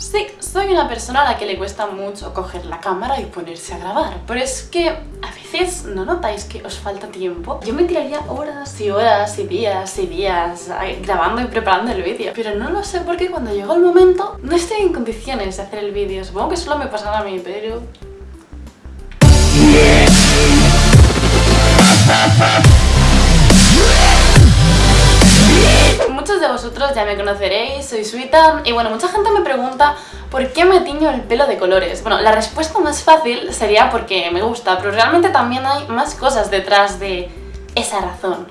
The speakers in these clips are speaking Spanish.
Sí, soy una persona a la que le cuesta mucho coger la cámara y ponerse a grabar, pero es que a veces no notáis que os falta tiempo. Yo me tiraría horas y horas y días y días grabando y preparando el vídeo, pero no lo sé porque cuando llegó el momento no estoy en condiciones de hacer el vídeo. Supongo que solo me pasaba a mí, pero... De vosotros ya me conoceréis, soy Suita y bueno, mucha gente me pregunta ¿por qué me tiño el pelo de colores? Bueno, la respuesta más fácil sería porque me gusta, pero realmente también hay más cosas detrás de esa razón.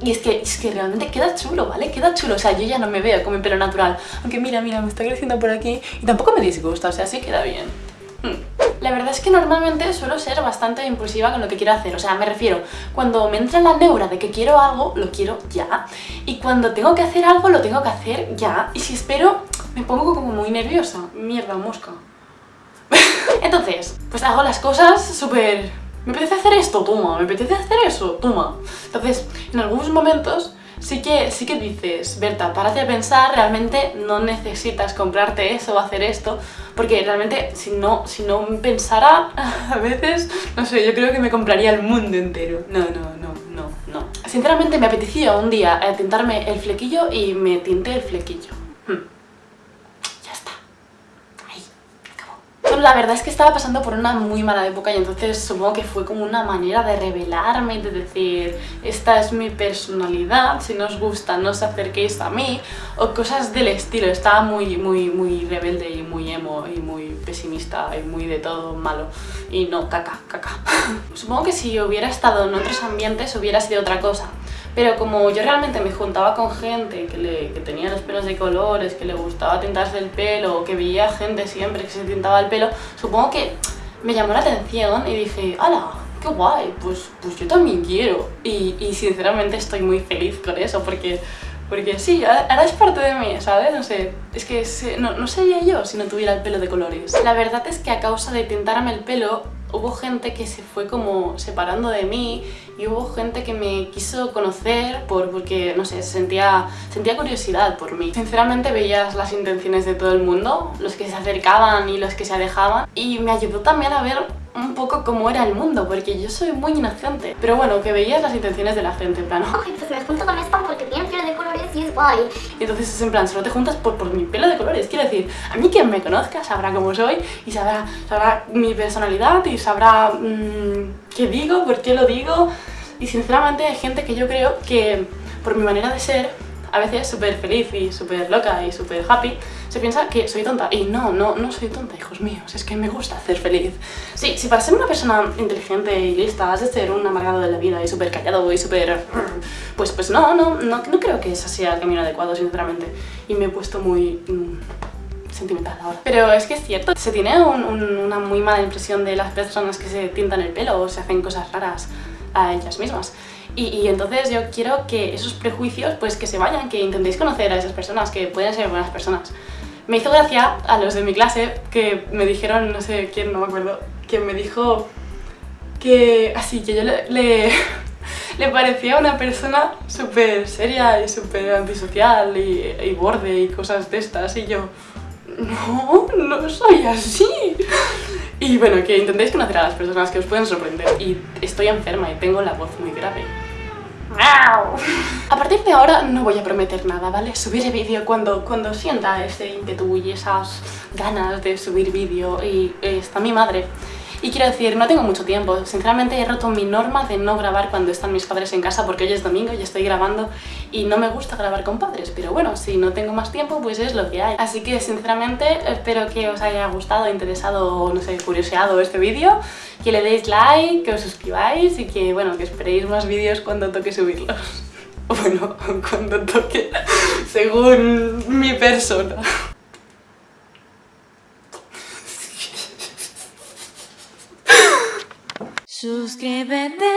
Y es que, es que realmente queda chulo, ¿vale? Queda chulo, o sea, yo ya no me veo con mi pelo natural. Aunque mira, mira, me está creciendo por aquí y tampoco me disgusta, o sea, sí queda bien. Hmm. La verdad es que normalmente suelo ser bastante impulsiva con lo que quiero hacer, o sea, me refiero, cuando me entra la neura de que quiero algo, lo quiero ya, y cuando tengo que hacer algo, lo tengo que hacer ya, y si espero, me pongo como muy nerviosa. Mierda, mosca. Entonces, pues hago las cosas súper... Me apetece hacer esto, toma, me apetece hacer eso, toma. Entonces, en algunos momentos sí que, sí que dices, Berta, párate a pensar, realmente no necesitas comprarte eso o hacer esto, porque realmente si no, si no pensara, a veces, no sé, yo creo que me compraría el mundo entero. No, no, no, no, no. Sinceramente me apetecía un día tintarme el flequillo y me tinté el flequillo. La verdad es que estaba pasando por una muy mala época y entonces supongo que fue como una manera de revelarme de decir esta es mi personalidad, si no os gusta no os acerquéis a mí o cosas del estilo. Estaba muy, muy, muy rebelde y muy emo y muy pesimista y muy de todo malo y no, caca, caca. supongo que si hubiera estado en otros ambientes hubiera sido otra cosa pero como yo realmente me juntaba con gente que, le, que tenía los pelos de colores, que le gustaba tintarse el pelo, que veía gente siempre que se tintaba el pelo, supongo que me llamó la atención y dije, ¡hala! ¡Qué guay! Pues, pues yo también quiero. Y, y sinceramente estoy muy feliz con eso porque porque sí, ahora es parte de mí, ¿sabes? No sé, es que no, no, sería yo si no tuviera el pelo de colores. La verdad es que a causa de tintarme el pelo hubo gente que se fue como separando de mí y hubo gente que me quiso conocer por, porque, no sé, sentía, sentía curiosidad por mí. Sinceramente veías las intenciones de todo el mundo, los que se acercaban y los que se alejaban y me ayudó también a ver un poco cómo era el mundo, porque yo soy muy inocente. Pero bueno, que veías las intenciones de la gente, en plan, ok, pues me junto con esta porque tiene pelo de colores y es guay. Y entonces es en plan, solo te juntas por, por mi pelo de colores. Quiero decir, a mí quien me conozca sabrá cómo soy y sabrá, sabrá mi personalidad y sabrá mmm, qué digo, por qué lo digo. Y sinceramente hay gente que yo creo que por mi manera de ser a veces súper feliz y súper loca y súper happy, se piensa que soy tonta. Y no, no, no soy tonta, hijos míos, es que me gusta hacer feliz. Sí, si para ser una persona inteligente y lista has de ser un amargado de la vida y súper callado y súper... Pues, pues no, no, no, no creo que ese sea el camino adecuado, sinceramente. Y me he puesto muy... Mm, sentimental ahora. Pero es que es cierto, se tiene una muy mala impresión de las personas que se tintan el pelo o se hacen cosas raras a ellas mismas. Y, entonces yo quiero que esos prejuicios pues que se vayan, que intentéis conocer a esas personas, que pueden ser buenas personas. Me hizo gracia a los de mi clase que me dijeron, no sé quién, no me acuerdo, que me dijo que así, que yo le, le, parecía una persona súper seria y súper antisocial y, y borde y cosas de estas y yo no, no soy así. Y bueno, que intentéis conocer a las personas que os pueden sorprender. Y estoy enferma y tengo la voz muy grave. A partir de ahora no voy a prometer nada, ¿vale? Subiré vídeo cuando, cuando sienta ese ímpetu y esas ganas de subir vídeo y está mi madre y quiero decir, no tengo mucho tiempo. Sinceramente he roto mi norma de no grabar cuando están mis padres en casa porque hoy es domingo y estoy grabando y no me gusta grabar con padres. Pero bueno, si no tengo más tiempo, pues es lo que hay. Así que sinceramente espero que os haya gustado, interesado o no sé, curioseado este vídeo. Que le deis like, que os suscribáis y que bueno, que esperéis más vídeos cuando toque subirlos. Bueno, cuando toque, según mi persona. Suscríbete